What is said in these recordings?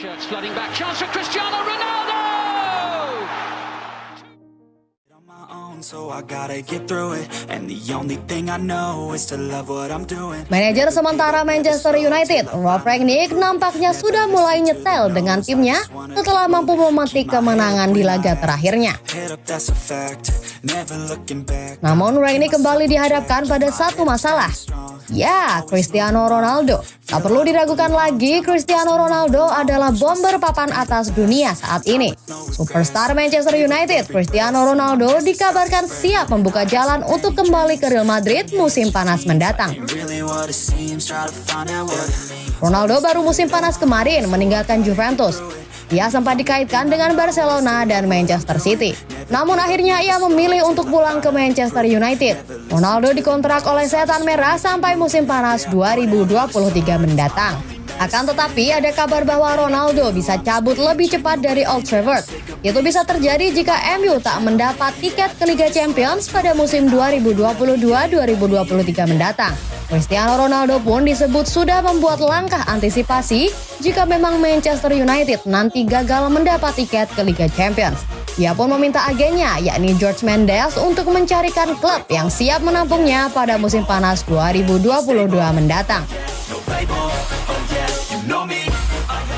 Shirts flooding back. Chance for Cristiano Ronaldo! on my own, so I gotta get through it. And the only thing I know is to love what I'm doing. Manajer sementara Manchester United, Ralf Rangnick nampaknya sudah mulai nyetel dengan timnya setelah mampu memetik kemenangan di laga terakhirnya. Namun Rangnick kembali dihadapkan pada satu masalah. Ya, Cristiano Ronaldo. Tak perlu diragukan lagi, Cristiano Ronaldo adalah bomber papan atas dunia saat ini. Superstar Manchester United, Cristiano Ronaldo dikabarkan siap membuka jalan untuk kembali ke Real Madrid musim panas mendatang. Ronaldo baru musim panas kemarin meninggalkan Juventus. Ia sempat dikaitkan dengan Barcelona dan Manchester City. Namun akhirnya ia memilih untuk pulang ke Manchester United. Ronaldo dikontrak oleh Setan Merah sampai musim panas 2023 mendatang. Akan tetapi ada kabar bahwa Ronaldo bisa cabut lebih cepat dari Old Trafford. Itu bisa terjadi jika MU tak mendapat tiket ke Liga Champions pada musim 2022-2023 mendatang. Cristiano Ronaldo pun disebut sudah membuat langkah antisipasi jika memang Manchester United nanti gagal mendapat tiket ke Liga Champions. Ia pun meminta agennya, yakni George Mendes, untuk mencarikan klub yang siap menampungnya pada musim panas 2022 mendatang.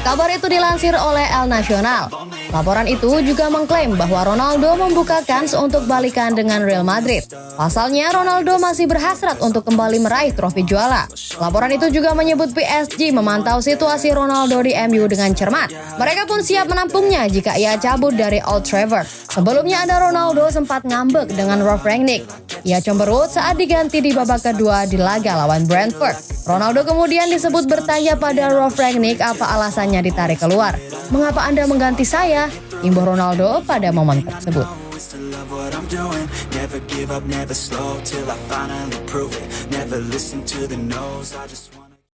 Kabar itu dilansir oleh El Nacional. Laporan itu juga mengklaim bahwa Ronaldo membuka kans untuk balikan dengan Real Madrid. Pasalnya, Ronaldo masih berhasrat untuk kembali meraih trofi juara. Laporan itu juga menyebut PSG memantau situasi Ronaldo di MU dengan cermat. Mereka pun siap menampungnya jika ia cabut dari Old Trafford. Sebelumnya ada Ronaldo sempat ngambek dengan Ralf Rangnick. Ia cemberut saat diganti di babak kedua di laga lawan Brentford. Ronaldo kemudian disebut bertanya pada Ralf Rangnick apa alasannya ditarik keluar. Mengapa Anda mengganti saya? Imbuh Ronaldo pada momen tersebut.